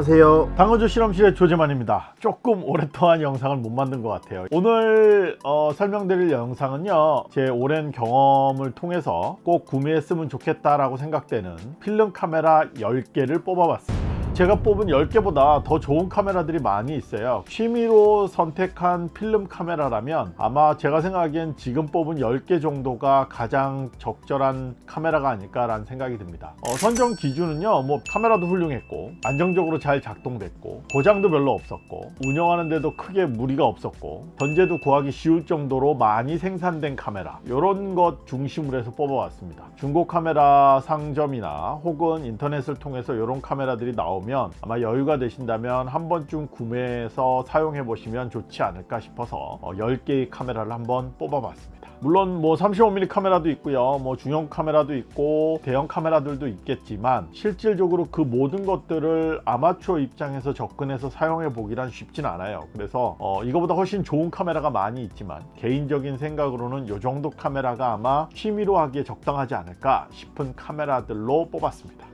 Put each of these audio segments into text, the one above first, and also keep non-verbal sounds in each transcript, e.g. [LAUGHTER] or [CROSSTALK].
안녕하세요. 당근조 실험실의 조재만입니다. 조금 오랫동안 영상을 못 만든 것 같아요. 오늘 어, 설명드릴 영상은요 제 오랜 경험을 통해서 꼭 구매했으면 좋겠다라고 생각되는 필름 카메라 10개를 뽑아봤습니다 제가 뽑은 10개보다 더 좋은 카메라들이 많이 있어요. 취미로 선택한 필름 카메라라면 아마 제가 생각하기엔 지금 뽑은 10개 정도가 가장 적절한 카메라가 아닐까 라는 생각이 듭니다. 어, 선정 기준은요 뭐 카메라도 훌륭했고 안정적으로 잘 작동됐고 고장도 별로 없었고 운영하는데도 크게 무리가 없었고 전제도 구하기 쉬울 정도로 많이 생산된 카메라 이런 것 중심으로 해서 뽑아왔습니다. 중고 카메라 상점이나 혹은 인터넷을 통해서 이런 카메라들이 나오 면 보면 아마 여유가 되신다면 한 번쯤 구매해서 사용해 보시면 좋지 않을까 싶어서 10개의 어, 카메라를 한번 뽑아 봤습니다. 물론 뭐 35mm 카메라도 있고요. 뭐 중형 카메라도 있고 대형 카메라들도 있겠지만 실질적으로 그 모든 것들을 아마추어 입장에서 접근해서 사용해 보기란 쉽진 않아요. 그래서 어, 이거보다 훨씬 좋은 카메라가 많이 있지만 개인적인 생각으로는 이 정도 카메라가 아마 취미로 하기에 적당하지 않을까 싶은 카메라들로 뽑았습니다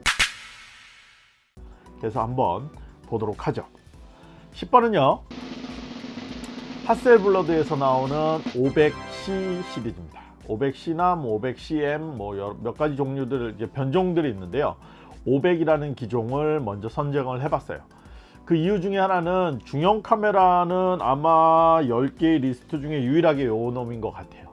그래서 한번 보도록 하죠. 10번은요. 하셀블러드에서 나오는 500C 시리즈입니다. 500C나 뭐 500CM 뭐 몇 가지 종류들 이제 변종들이 있는데요. 500이라는 기종을 먼저 선정을 해봤어요. 그 이유 중에 하나는 중형 카메라는 아마 10개의 리스트 중에 유일하게 요 놈인 것 같아요.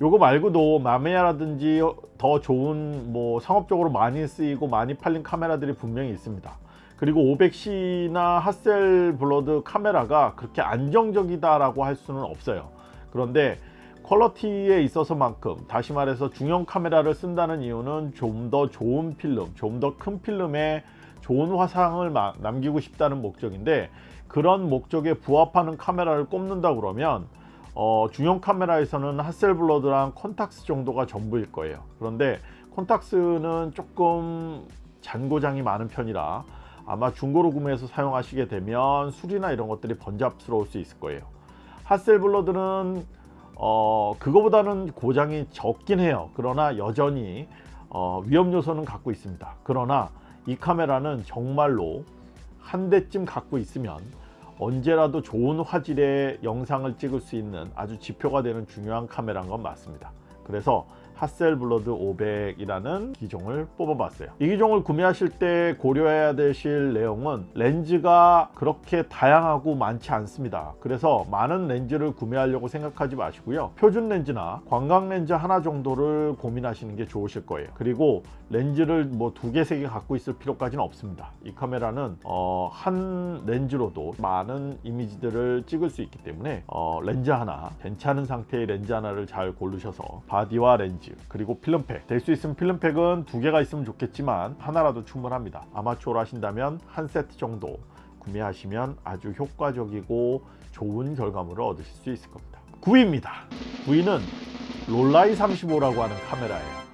요거 말고도 마메야라든지 더 좋은 뭐 상업적으로 많이 쓰이고 많이 팔린 카메라들이 분명히 있습니다 그리고 500C나 하셀블러드 카메라가 그렇게 안정적이다 라고 할 수는 없어요. 그런데 퀄러티에 있어서만큼 다시 말해서 중형 카메라를 쓴다는 이유는 좀 더 좋은 필름 좀 더 큰 필름에 좋은 화상을 남기고 싶다는 목적인데 그런 목적에 부합하는 카메라를 꼽는다 그러면 어, 중형 카메라에서는 하셀블러드랑 콘탁스 정도가 전부일 거예요. 그런데 콘탁스는 조금 잔고장이 많은 편이라 아마 중고로 구매해서 사용하시게 되면 술이나 이런 것들이 번잡스러울 수 있을 거예요. 하셀블러드는 어, 그거보다는 고장이 적긴 해요. 그러나 여전히 어, 위험 요소는 갖고 있습니다. 그러나 이 카메라는 정말로 한 대쯤 갖고 있으면 언제라도 좋은 화질의 영상을 찍을 수 있는 아주 지표가 되는 중요한 카메라인 건 맞습니다. 그래서 Hasselblad 500이라는 기종을 뽑아봤어요. 이 기종을 구매하실 때 고려해야 되실 내용은 렌즈가 그렇게 다양하고 많지 않습니다. 그래서 많은 렌즈를 구매하려고 생각하지 마시고요. 표준 렌즈나 광각 렌즈 하나 정도를 고민하시는 게 좋으실 거예요. 그리고 렌즈를 뭐 두 개 세 개 갖고 있을 필요까지는 없습니다. 이 카메라는 어, 한 렌즈로도 많은 이미지들을 찍을 수 있기 때문에 어, 렌즈 하나 괜찮은 상태의 렌즈 하나를 잘 고르셔서 body와 렌즈 그리고 필름 back. 될 수 있으면 필름 back은 두 개가 있으면 좋겠지만 하나라도 충분합니다. 아마추어로 하신다면 한 세트 정도 구매하시면 아주 효과적이고 좋은 결과물을 얻으실 수 있을 겁니다. 9위입니다. 9위는 롤라이 35라고 하는 카메라예요.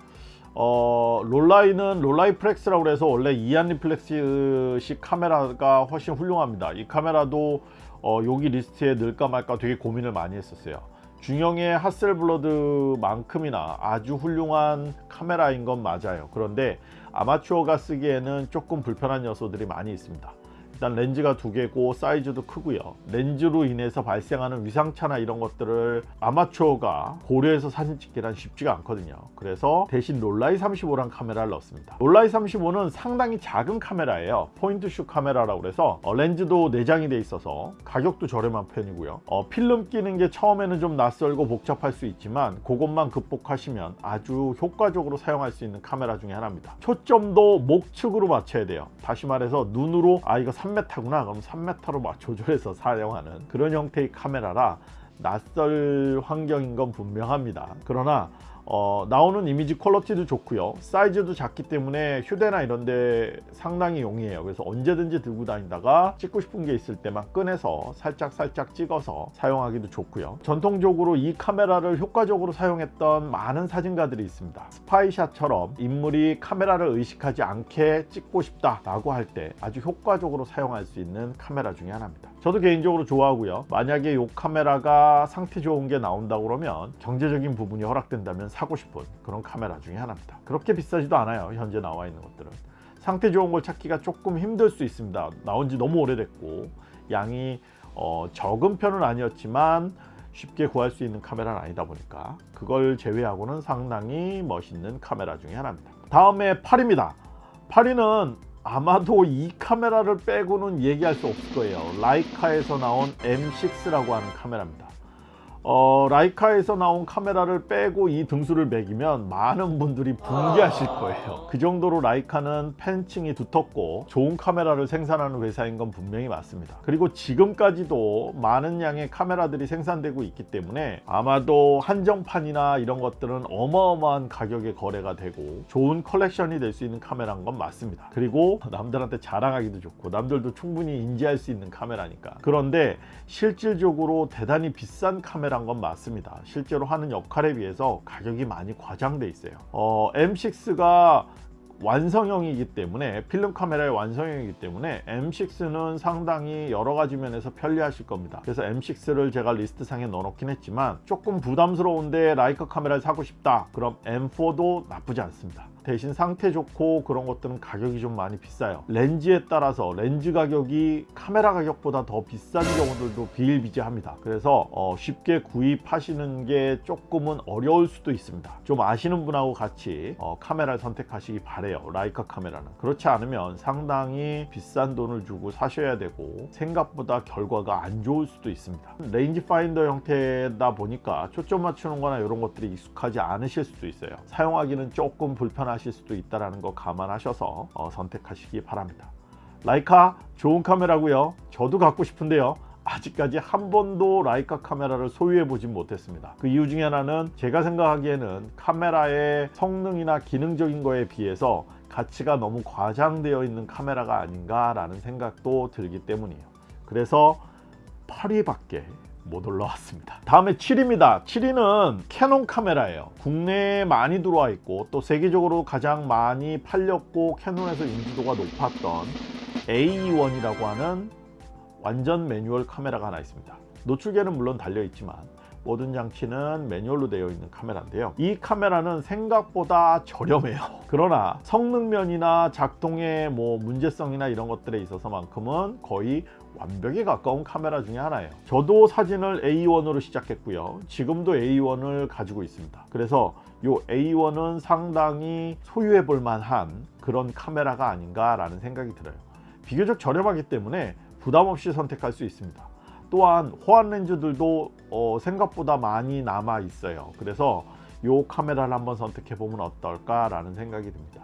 어, 롤라이는 롤라이 플렉스라고 해서 원래 이안 리플렉스식 카메라가 훨씬 훌륭합니다. 이 카메라도 어, 여기 리스트에 넣을까 말까 되게 고민을 많이 했었어요 중형의 하셀블러드만큼이나 아주 훌륭한 카메라인 건 맞아요. 그런데 아마추어가 쓰기에는 조금 불편한 요소들이 많이 있습니다 일단 렌즈가 두 개고 사이즈도 크고요. 렌즈로 인해서 발생하는 위상차나 이런 것들을 아마추어가 고려해서 사진 찍기란 쉽지가 않거든요. 그래서 대신 롤라이 35란 카메라를 넣습니다. 롤라이 35는 상당히 작은 카메라예요. 포인트슈 카메라라고 해서 어, 렌즈도 내장이 돼 있어서 가격도 저렴한 편이고요. 어, 필름 끼는 게 처음에는 좀 낯설고 복잡할 수 있지만 그것만 극복하시면 아주 효과적으로 사용할 수 있는 카메라 중에 하나입니다. 초점도 목측으로 맞춰야 돼요. 다시 말해서 눈으로 아 이거 3m구나. 그럼 3m로 막 조절해서 사용하는 그런 형태의 카메라라 낯설 환경인 건 분명합니다. 그러나 어, 나오는 이미지 퀄러티도 좋고요. 사이즈도 작기 때문에 휴대나 이런데 상당히 용이해요. 그래서 언제든지 들고 다니다가 찍고 싶은 게 있을 때만 꺼내서 살짝 살짝 찍어서 사용하기도 좋고요. 전통적으로 이 카메라를 효과적으로 사용했던 많은 사진가들이 있습니다. 스파이샷처럼 인물이 카메라를 의식하지 않게 찍고 싶다 라고 할 때 아주 효과적으로 사용할 수 있는 카메라 중에 하나입니다 저도 개인적으로 좋아하고요. 만약에 이 카메라가 상태 좋은 게 나온다 그러면 경제적인 부분이 허락된다면 사고 싶은 그런 카메라 중에 하나입니다. 그렇게 비싸지도 않아요 현재 나와 있는 것들은. 상태 좋은 걸 찾기가 조금 힘들 수 있습니다. 나온 지 너무 오래됐고 양이 어, 적은 편은 아니었지만 쉽게 구할 수 있는 카메라는 아니다 보니까 그걸 제외하고는 상당히 멋있는 카메라 중에 하나입니다. 다음에 8입니다. 8위는 아마도 이 카메라를 빼고는 얘기할 수 없을 거예요. 라이카에서 나온 M6라고 하는 카메라입니다 어, 라이카에서 나온 카메라를 빼고 이 등수를 매기면 많은 분들이 붕괴하실 거예요. 그 정도로 라이카는 팬층이 두텁고 좋은 카메라를 생산하는 회사인 건 분명히 맞습니다. 그리고 지금까지도 많은 양의 카메라들이 생산되고 있기 때문에 아마도 한정판이나 이런 것들은 어마어마한 가격에 거래가 되고 좋은 컬렉션이 될 수 있는 카메라인 건 맞습니다. 그리고 남들한테 자랑하기도 좋고 남들도 충분히 인지할 수 있는 카메라니까. 그런데 실질적으로 대단히 비싼 카메라 인건 맞습니다. 실제로 하는 역할에 비해서 가격이 많이 과장돼 있어요. 어, M6가 완성형이기 때문에 필름 카메라의 완성형이기 때문에 M6는 상당히 여러 가지 면에서 편리하실 겁니다. 그래서 M6를 제가 리스트 상에 넣어 놓긴 했지만 조금 부담스러운데 라이카 카메라를 사고 싶다. 그럼 M4도 나쁘지 않습니다 대신 상태 좋고 그런 것들은 가격이 좀 많이 비싸요. 렌즈에 따라서 렌즈 가격이 카메라 가격보다 더 비싼 경우들도 비일비재합니다. 그래서 어, 쉽게 구입하시는 게 조금은 어려울 수도 있습니다. 좀 아시는 분하고 같이 어, 카메라를 선택하시기 바래요. 라이카 카메라는. 그렇지 않으면 상당히 비싼 돈을 주고 사셔야 되고 생각보다 결과가 안 좋을 수도 있습니다. 레인지 파인더 형태다 보니까 초점 맞추는 거나 이런 것들이 익숙하지 않으실 수도 있어요. 사용하기는 조금 불편한 하실 수도 있다는 거 감안하셔서 어, 선택하시기 바랍니다. 라이카 좋은 카메라고요. 저도 갖고 싶은데요. 아직까지 한 번도 라이카 카메라를 소유해 보진 못했습니다. 그 이유 중에 하나는 제가 생각하기에는 카메라의 성능이나 기능적인 거에 비해서 가치가 너무 과장되어 있는 카메라가 아닌가 라는 생각도 들기 때문이에요. 그래서 8위밖에 못 올라왔습니다. 다음에 7위입니다. 7위는 캐논 카메라예요. 국내에 많이 들어와 있고 또 세계적으로 가장 많이 팔렸고 캐논에서 인지도가 높았던 AE1이라고 하는 완전 매뉴얼 카메라가 하나 있습니다. 노출계는 물론 달려 있지만 모든 장치는 매뉴얼로 되어 있는 카메라인데요. 이 카메라는 생각보다 저렴해요. [LAUGHS] 그러나 성능면이나 작동의 뭐 문제성이나 이런 것들에 있어서 만큼은 거의 완벽에 가까운 카메라 중에 하나예요. 저도 사진을 A1으로 시작했고요. 지금도 A1을 가지고 있습니다. 그래서 이 A1은 상당히 소유해 볼 만한 그런 카메라가 아닌가 라는 생각이 들어요. 비교적 저렴하기 때문에 부담 없이 선택할 수 있습니다. 또한 호환 렌즈들도 어, 생각보다 많이 남아 있어요. 그래서 이 카메라를 한번 선택해 보면 어떨까 라는 생각이 듭니다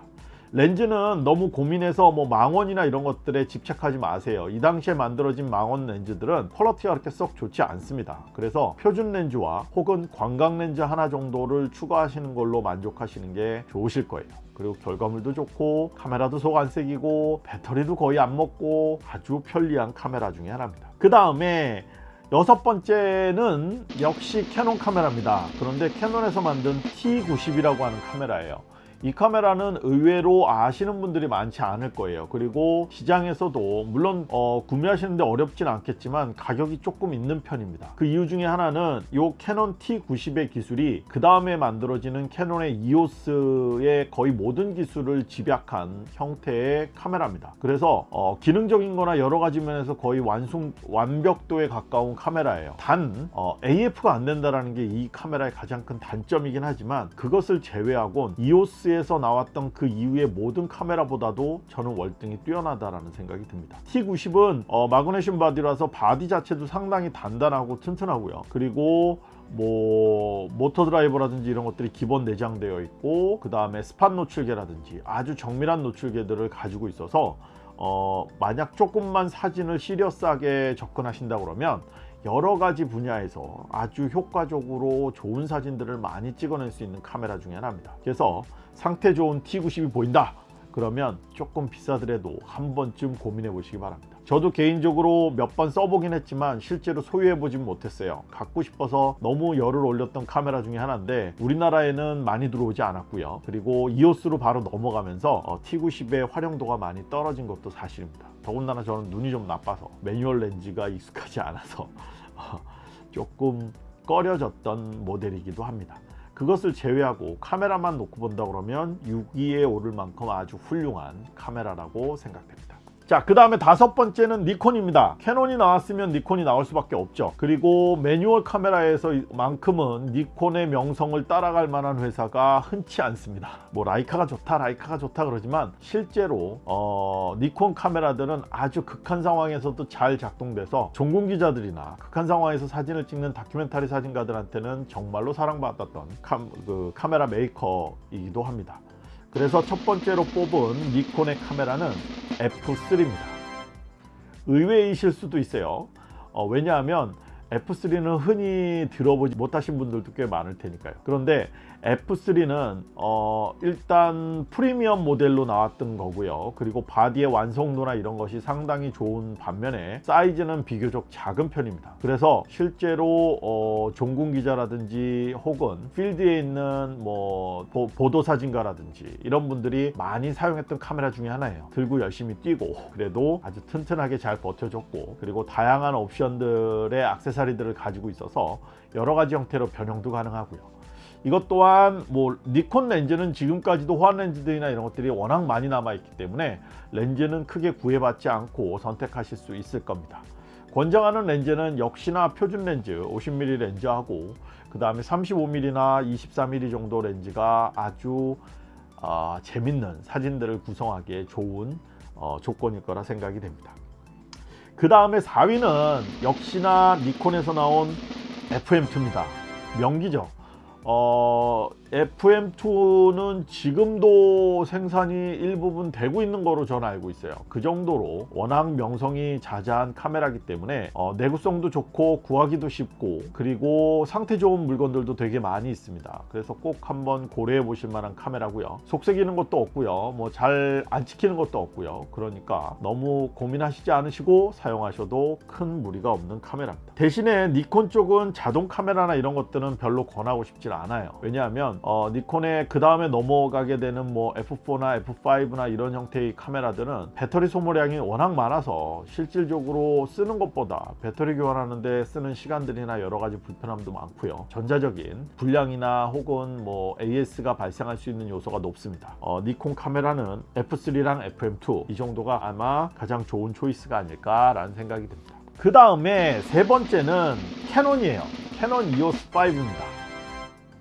렌즈는 너무 고민해서 뭐 망원이나 이런 것들에 집착하지 마세요. 이 당시에 만들어진 망원 렌즈들은 퀄러티가 그렇게 썩 좋지 않습니다. 그래서 표준 렌즈와 혹은 광각 렌즈 하나 정도를 추가하시는 걸로 만족하시는 게 좋으실 거예요. 그리고 결과물도 좋고 카메라도 속 안 썩이고 배터리도 거의 안 먹고 아주 편리한 카메라 중에 하나입니다. 그 다음에 여섯 번째는 역시 캐논 카메라입니다. 그런데 캐논에서 만든 T90이라고 하는 카메라예요 이 카메라는 의외로 아시는 분들이 많지 않을 거예요. 그리고 시장에서도 물론 어, 구매하시는데 어렵진 않겠지만 가격이 조금 있는 편입니다. 그 이유 중에 하나는 이 캐논 T90의 기술이 그 다음에 만들어지는 캐논의 EOS의 거의 모든 기술을 집약한 형태의 카메라입니다. 그래서 어, 기능적인 거나 여러 가지 면에서 거의 완성 완벽도에 가까운 카메라예요. 단 어, AF가 안 된다는 게 이 카메라의 가장 큰 단점이긴 하지만 그것을 제외하곤 EOS EOS에서 나왔던 그 이후의 모든 카메라보다도 저는 월등히 뛰어나다라는 생각이 듭니다. T90은 어, 마그네슘 바디라서 바디 자체도 상당히 단단하고 튼튼하고요. 그리고 뭐 모터 드라이버라든지 이런 것들이 기본 내장되어 있고 그 다음에 spot 노출계라든지 아주 정밀한 노출계들을 가지고 있어서 어, 만약 조금만 사진을 serious하게 접근하신다 그러면 여러 가지 분야에서 아주 효과적으로 좋은 사진들을 많이 찍어낼 수 있는 카메라 중에 하나입니다. 그래서 상태 좋은 T90이 보인다. 그러면 조금 비싸더라도 한 번쯤 고민해 보시기 바랍니다. 저도 개인적으로 몇 번 써보긴 했지만 실제로 소유해 보진 못했어요. 갖고 싶어서 너무 열을 올렸던 카메라 중에 하나인데 우리나라에는 많이 들어오지 않았고요. 그리고 EOS로 바로 넘어가면서 어, T90의 활용도가 많이 떨어진 것도 사실입니다. 더군다나 저는 눈이 좀 나빠서 매뉴얼 렌즈가 익숙하지 않아서 조금 꺼려졌던 모델이기도 합니다 그것을 제외하고 카메라만 놓고 본다 그러면 6위에 오를 만큼 아주 훌륭한 카메라라고 생각됩니다. 자, 그 다음에 다섯 번째는 니콘입니다. 캐논이 나왔으면 니콘이 나올 수밖에 없죠. 그리고 매뉴얼 카메라에서 만큼은 니콘의 명성을 따라갈 만한 회사가 흔치 않습니다. 뭐 라이카가 좋다, 라이카가 좋다 그러지만 실제로 어, 니콘 카메라들은 아주 극한 상황에서도 잘 작동돼서 종군 기자들이나 극한 상황에서 사진을 찍는 다큐멘터리 사진가들한테는 정말로 사랑받았던 카, 그 카메라 메이커이기도 합니다. 그래서 첫 번째로 뽑은 니콘의 카메라는 F3입니다. 의외이실 수도 있어요. 어, 왜냐하면 F3는 흔히 들어보지 못하신 분들도 꽤 많을 테니까요. 그런데 F3는 어 일단 프리미엄 모델로 나왔던 거고요. 그리고 바디의 완성도나 이런 것이 상당히 좋은 반면에 사이즈는 비교적 작은 편입니다. 그래서 실제로 어 종군 기자라든지 혹은 필드에 있는 뭐 보, 도 사진가라든지 이런 분들이 많이 사용했던 카메라 중에 하나예요. 들고 열심히 뛰고 그래도 아주 튼튼하게 잘 버텨줬고 그리고 다양한 옵션들의 악세사리들을 가지고 있어서 여러 가지 형태로 변형도 가능하고요. 이것 또한 뭐 니콘 렌즈는 지금까지도 호환 렌즈들이나 이런 것들이 워낙 많이 남아 있기 때문에 렌즈는 크게 구애받지 않고 선택하실 수 있을 겁니다. 권장하는 렌즈는 역시나 표준 렌즈 50mm 렌즈하고 그 다음에 35mm나 24mm 정도 렌즈가 아주 어, 재밌는 사진들을 구성하기에 좋은 어, 조건일 거라 생각이 됩니다. 그 다음에 4위는 역시나 니콘에서 나온 FM2입니다. 명기죠. 어, FM2는 지금도 생산이 일부분 되고 있는 거로 저는 알고 있어요. 그 정도로 워낙 명성이 자자한 카메라기 때문에 어, 내구성도 좋고 구하기도 쉽고 그리고 상태 좋은 물건들도 되게 많이 있습니다. 그래서 꼭 한번 고려해 보실 만한 카메라고요. 속색이는 것도 없고요. 뭐 잘 안 찍히는 것도 없고요. 그러니까 너무 고민하시지 않으시고 사용하셔도 큰 무리가 없는 카메라입니다. 대신에 니콘 쪽은 자동 카메라나 이런 것들은 별로 권하고 싶지 않아요. 왜냐하면 어, 니콘의 그 다음에 넘어가게 되는 뭐 F4나 F5나 이런 형태의 카메라들은 배터리 소모량이 워낙 많아서 실질적으로 쓰는 것보다 배터리 교환하는데 쓰는 시간들이나 여러 가지 불편함도 많고요. 전자적인 불량이나 혹은 뭐 AS가 발생할 수 있는 요소가 높습니다. 어, 니콘 카메라는 F3랑 FM2 이 정도가 아마 가장 좋은 초이스가 아닐까 라는 생각이 듭니다. 그 다음에 세 번째는 캐논이에요. 캐논 EOS 5입니다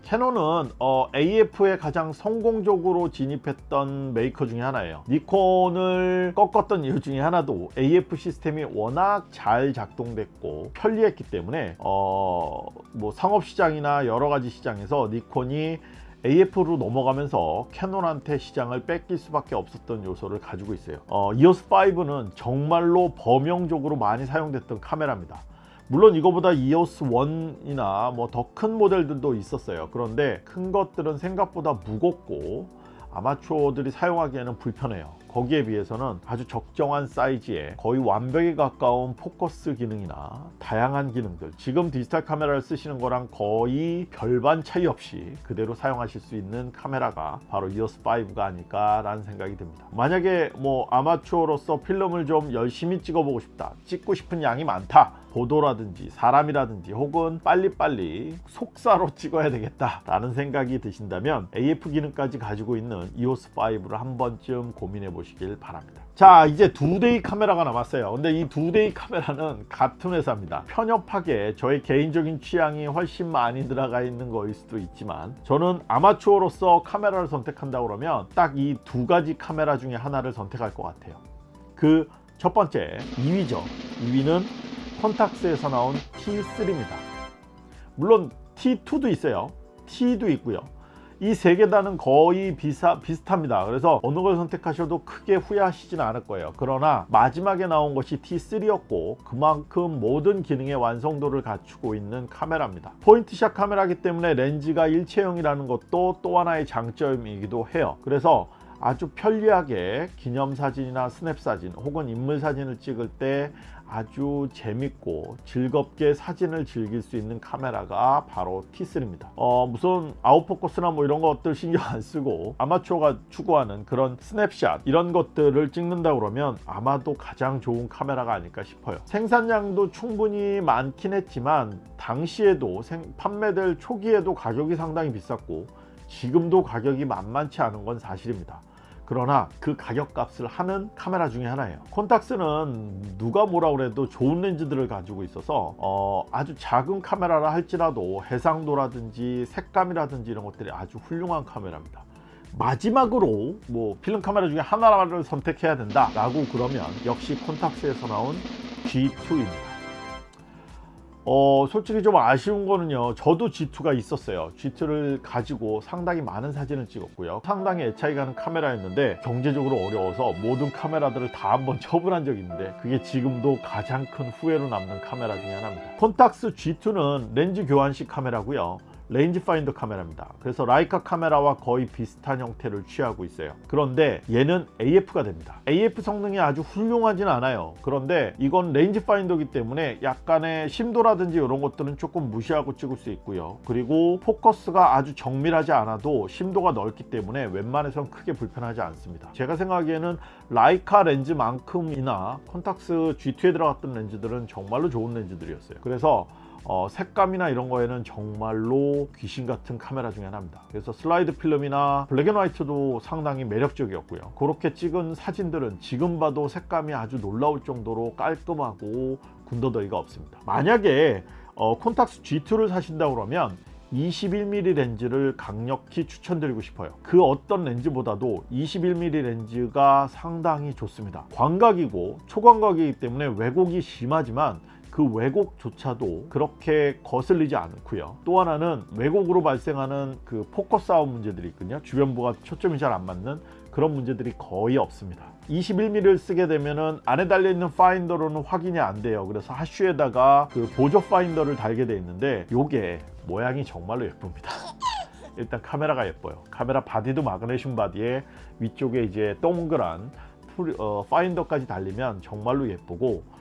캐논은 어, AF에 가장 성공적으로 진입했던 메이커 중에 하나예요. 니콘을 꺾었던 이유 중에 하나도 AF 시스템이 워낙 잘 작동됐고 편리했기 때문에 어, 뭐 상업시장이나 여러가지 시장에서 니콘이 AF로 넘어가면서 캐논한테 시장을 뺏길 수밖에 없었던 요소를 가지고 있어요. 어, EOS5는 정말로 범용적으로 많이 사용됐던 카메라입니다 물론 이거보다 EOS 1이나 뭐 더 큰 모델들도 있었어요. 그런데 큰 것들은 생각보다 무겁고 아마추어들이 사용하기에는 불편해요 거기에 비해서는 아주 적정한 사이즈에 거의 완벽에 가까운 포커스 기능이나 다양한 기능들 지금 디지털 카메라를 쓰시는 거랑 거의 별반 차이 없이 그대로 사용하실 수 있는 카메라가 바로 EOS5가 아닐까 라는 생각이 듭니다. 만약에 뭐 아마추어로서 필름을 좀 열심히 찍어보고 싶다 찍고 싶은 양이 많다 보도라든지 사람이라든지 혹은 빨리빨리 속사로 찍어야 되겠다 라는 생각이 드신다면 AF 기능까지 가지고 있는 EOS5를 한 번쯤 고민해 보시 길 바랍니다. 자 이제 두 대의 카메라가 남았어요. 근데 이 두 대의 카메라는 같은 회사입니다. 편협하게 저의 개인적인 취향이 훨씬 많이 들어가 있는 거일 수도 있지만 저는 아마추어로서 카메라를 선택한다 그러면 딱 이 두 가지 카메라 중에 하나를 선택할 것 같아요. 그 첫 번째 2위죠 2위는 컨탁스에서 나온 T3입니다. 물론 T2도 있어요. T도 있고요 이 세개 다는 거의 비사, 비슷합니다. 그래서 어느 걸 선택하셔도 크게 후회하시지는 않을 거예요. 그러나 마지막에 나온 것이 T3였고 그만큼 모든 기능의 완성도를 갖추고 있는 카메라입니다. point shot 카메라기 때문에 렌즈가 일체형이라는 것도 또 하나의 장점이기도 해요. 그래서 아주 편리하게 기념사진이나 스냅사진 혹은 인물사진을 찍을 때 아주 재밌고 즐겁게 사진을 즐길 수 있는 카메라가 바로 T3입니다. 어, 무슨 out focus나 뭐 이런 것들 신경 안 쓰고 아마추어가 추구하는 그런 스냅샷 이런 것들을 찍는다 그러면 아마도 가장 좋은 카메라가 아닐까 싶어요. 생산량도 충분히 많긴 했지만 당시에도 생, 판매될 초기에도 가격이 상당히 비쌌고 지금도 가격이 만만치 않은 건 사실입니다. 그러나 그 가격값을 하는 카메라 중에 하나예요. 콘탁스는 누가 뭐라 그래도 좋은 렌즈들을 가지고 있어서 어, 아주 작은 카메라라 할지라도 해상도라든지 색감이라든지 이런 것들이 아주 훌륭한 카메라입니다. 마지막으로 뭐 필름 카메라 중에 하나를 선택해야 된다 라고 그러면 역시 콘탁스에서 나온 G2입니다 어 솔직히 좀 아쉬운 거는요. 저도 G2가 있었어요. G2를 가지고 상당히 많은 사진을 찍었고요. 상당히 애착이 가는 카메라였는데 경제적으로 어려워서 모든 카메라들을 다 한번 [LAUGHS] 처분한 적이 있는데 그게 지금도 가장 큰 후회로 남는 카메라 중에 하나입니다. 콘탁스 G2는 렌즈 교환식 카메라고요 레인지 파인더 카메라입니다. 그래서 라이카 카메라와 거의 비슷한 형태를 취하고 있어요. 그런데 얘는 AF가 됩니다. AF 성능이 아주 훌륭하진 않아요. 그런데 이건 레인지 파인더기 때문에 약간의 심도라든지 이런 것들은 조금 무시하고 찍을 수 있고요. 그리고 포커스가 아주 정밀하지 않아도 심도가 넓기 때문에 웬만해선 크게 불편하지 않습니다. 제가 생각하기에는 라이카 렌즈만큼이나 콘탁스 G2에 들어갔던 렌즈들은 정말로 좋은 렌즈들이었어요. 그래서 어, 색감이나 이런 거에는 정말로 귀신 같은 카메라 중에 하나입니다. 그래서 슬라이드 필름이나 블랙앤화이트도 상당히 매력적이었고요. 그렇게 찍은 사진들은 지금 봐도 색감이 아주 놀라울 정도로 깔끔하고 군더더기가 없습니다. 만약에 어, 콘탁스 G2를 사신다 그러면 21mm 렌즈를 강력히 추천드리고 싶어요. 그 어떤 렌즈보다도 21mm 렌즈가 상당히 좋습니다. 광각이고 초광각이기 때문에 왜곡이 심하지만 그 왜곡조차도 그렇게 거슬리지 않고요. 또 하나는 왜곡으로 발생하는 그 포커스 아웃 문제들이 있거든요. 주변부가 초점이 잘 안 맞는 그런 문제들이 거의 없습니다. 21mm를 쓰게 되면은 안에 달려있는 파인더로는 확인이 안 돼요. 그래서 hot shoe에다가 그 보조 파인더를 달게 돼 있는데 요게 모양이 정말로 예쁩니다. [LAUGHS] 일단 카메라가 예뻐요. 카메라 바디도 마그네슘 바디에 위쪽에 이제 동그란 어, 파인더까지 달리면 정말로 예쁘고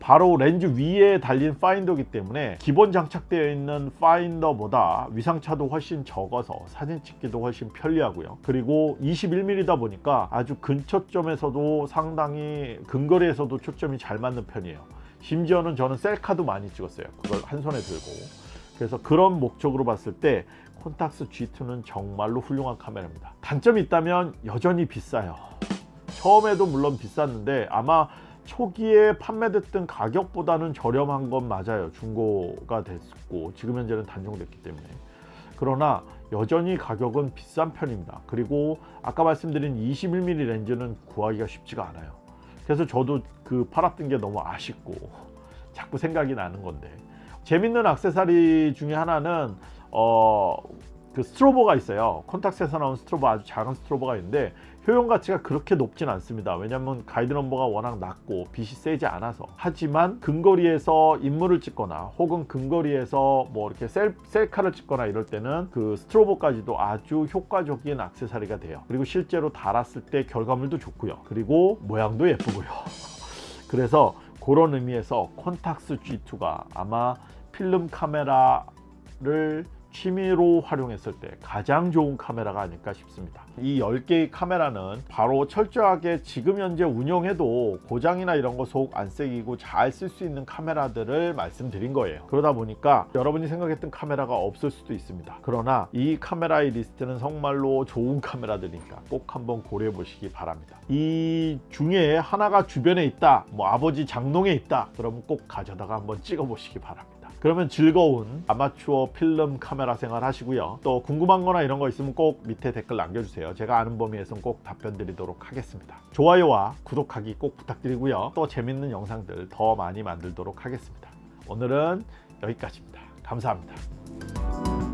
바로 렌즈 위에 달린 파인더기 때문에 기본 장착되어 있는 파인더보다 위상차도 훨씬 적어서 사진 찍기도 훨씬 편리하고요. 그리고 21mm다 보니까 아주 근초점에서도 상당히 근거리에서도 초점이 잘 맞는 편이에요. 심지어는 저는 셀카도 많이 찍었어요. 그걸 한 손에 들고. 그래서 그런 목적으로 봤을 때 콘탁스 G2는 정말로 훌륭한 카메라입니다. 단점이 있다면 여전히 비싸요. 처음에도 물론 비쌌는데 아마 초기에 판매됐던 가격보다는 저렴한 건 맞아요. 중고가 됐고 지금 현재는 단종됐기 때문에. 그러나 여전히 가격은 비싼 편입니다. 그리고 아까 말씀드린 21mm 렌즈는 구하기가 쉽지가 않아요. 그래서 저도 그 팔았던 게 너무 아쉽고 자꾸 생각이 나는 건데. 재밌는 악세사리 중에 하나는 어, 그 스트로보가 있어요. 콘탁스에서 나온 스트로보 아주 작은 스트로보가 있는데 효용 가치가 그렇게 높진 않습니다. 왜냐하면 가이드 넘버가 워낙 낮고 빛이 세지 않아서. 하지만 근거리에서 인물을 찍거나 혹은 근거리에서 뭐 이렇게 셀, 셀카를 찍거나 이럴 때는 그 스트로보까지도 아주 효과적인 악세사리가 돼요. 그리고 실제로 달았을 때 결과물도 좋고요. 그리고 모양도 예쁘고요. [LAUGHS] 그래서 그런 의미에서 콘탁스 G2가 아마 필름 카메라를 취미로 활용했을 때 가장 좋은 카메라가 아닐까 싶습니다. 이 10개의 카메라는 바로 철저하게 지금 현재 운영해도 고장이나 이런 거 속 안 새기고 잘 쓸 수 있는 카메라들을 말씀드린 거예요. 그러다 보니까 여러분이 생각했던 카메라가 없을 수도 있습니다. 그러나 이 카메라의 리스트는 정말로 좋은 카메라들이니까 꼭 한번 고려해 보시기 바랍니다. 이 중에 하나가 주변에 있다 뭐 아버지 장롱에 있다 그러면 꼭 가져다가 한번 찍어 보시기 바랍니다 그러면 즐거운 아마추어 필름 카메라 생활 하시고요. 또 궁금한 거나 이런 거 있으면 꼭 밑에 댓글 남겨주세요. 제가 아는 범위에서는 꼭 답변 드리도록 하겠습니다. 좋아요와 구독하기 꼭 부탁드리고요. 또 재밌는 영상들 더 많이 만들도록 하겠습니다. 오늘은 여기까지입니다. 감사합니다